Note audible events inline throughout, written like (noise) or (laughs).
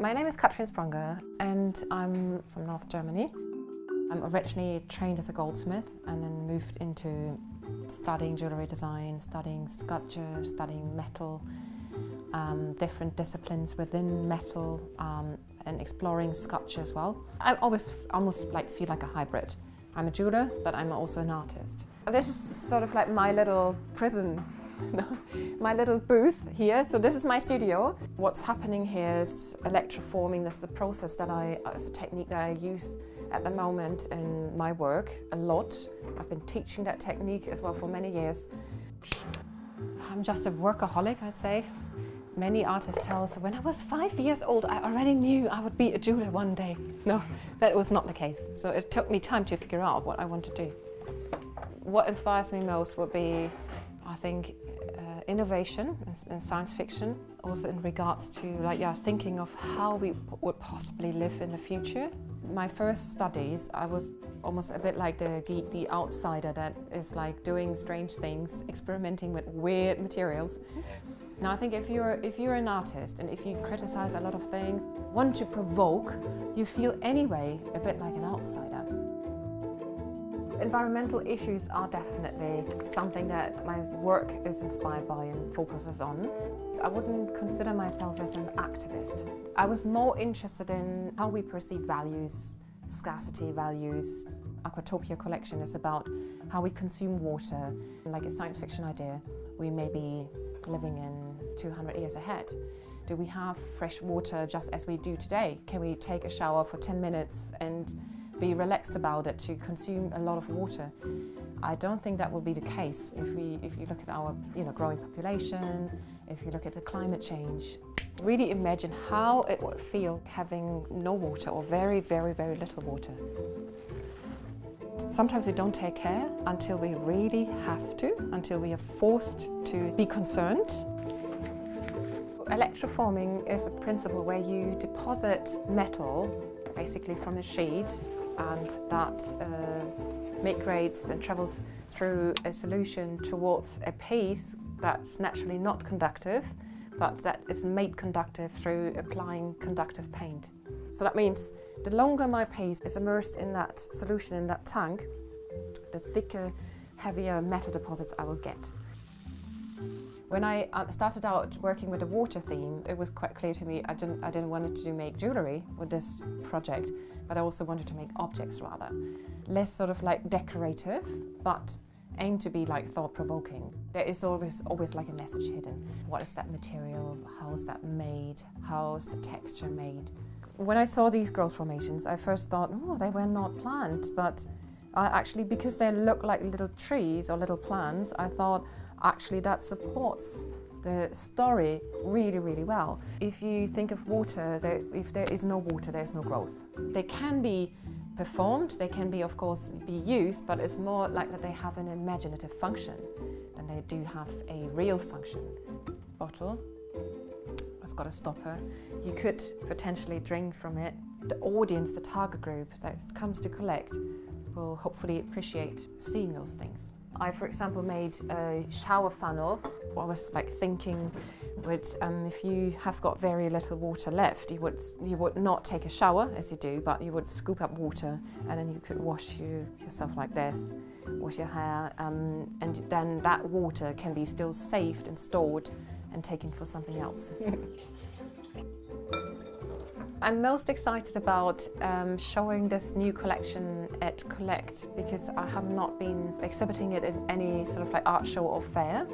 My name is Katrin Spranger and I'm from North Germany. I'm originally trained as a goldsmith and then moved into studying jewellery design, studying sculpture, studying metal, um, different disciplines within metal um, and exploring sculpture as well. I always almost like feel like a hybrid. I'm a jeweler, but I'm also an artist. This is sort of like my little prison (laughs) my little booth here. So this is my studio. What's happening here is electroforming. This is a process that I, uh, it's a technique that I use at the moment in my work a lot. I've been teaching that technique as well for many years. I'm just a workaholic, I'd say. Many artists tell us when I was five years old, I already knew I would be a jeweler one day. No, that was not the case. So it took me time to figure out what I want to do. What inspires me most would be, I think, uh, innovation and science fiction, also in regards to like yeah, thinking of how we would possibly live in the future. My first studies, I was almost a bit like the, the, the outsider that is like doing strange things, experimenting with weird materials. Now I think if you're, if you're an artist and if you criticize a lot of things, want to provoke, you feel anyway a bit like an outsider. Environmental issues are definitely something that my work is inspired by and focuses on. I wouldn't consider myself as an activist. I was more interested in how we perceive values, scarcity values. Aquatopia collection is about how we consume water. Like a science fiction idea, we may be living in 200 years ahead. Do we have fresh water just as we do today? Can we take a shower for 10 minutes and be relaxed about it, to consume a lot of water. I don't think that will be the case if, we, if you look at our you know, growing population, if you look at the climate change. Really imagine how it would feel having no water or very, very, very little water. Sometimes we don't take care until we really have to, until we are forced to be concerned. Electroforming is a principle where you deposit metal basically from a sheet and that uh, migrates and travels through a solution towards a piece that's naturally not conductive but that is made conductive through applying conductive paint. So that means the longer my piece is immersed in that solution in that tank, the thicker, heavier metal deposits I will get. When I uh, started out working with a water theme, it was quite clear to me I didn't, I didn't want to make jewellery with this project, but I also wanted to make objects rather. Less sort of like decorative, but aim to be like thought-provoking. There is always always like a message hidden. What is that material? How is that made? How is the texture made? When I saw these growth formations, I first thought, oh, they were not planned, but uh, actually because they look like little trees or little plants, I thought, actually that supports the story really, really well. If you think of water, there, if there is no water, there's no growth. They can be performed, they can be, of course, be used, but it's more like that they have an imaginative function than they do have a real function. Bottle, it's got a stopper. You could potentially drink from it. The audience, the target group that comes to collect will hopefully appreciate seeing those things. I, for example, made a shower funnel. I was like thinking, would um, if you have got very little water left, you would you would not take a shower as you do, but you would scoop up water and then you could wash you, yourself like this, wash your hair, um, and then that water can be still saved and stored and taken for something else. (laughs) I'm most excited about um, showing this new collection at Collect because I have not been exhibiting it in any sort of like art show or fair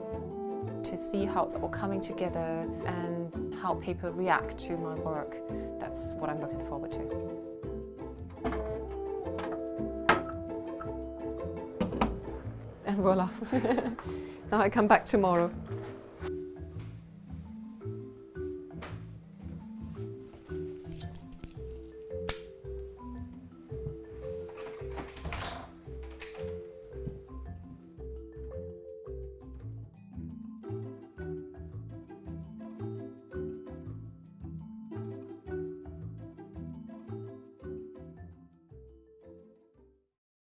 to see how it's all coming together and how people react to my work. That's what I'm looking forward to. And voila, (laughs) now I come back tomorrow.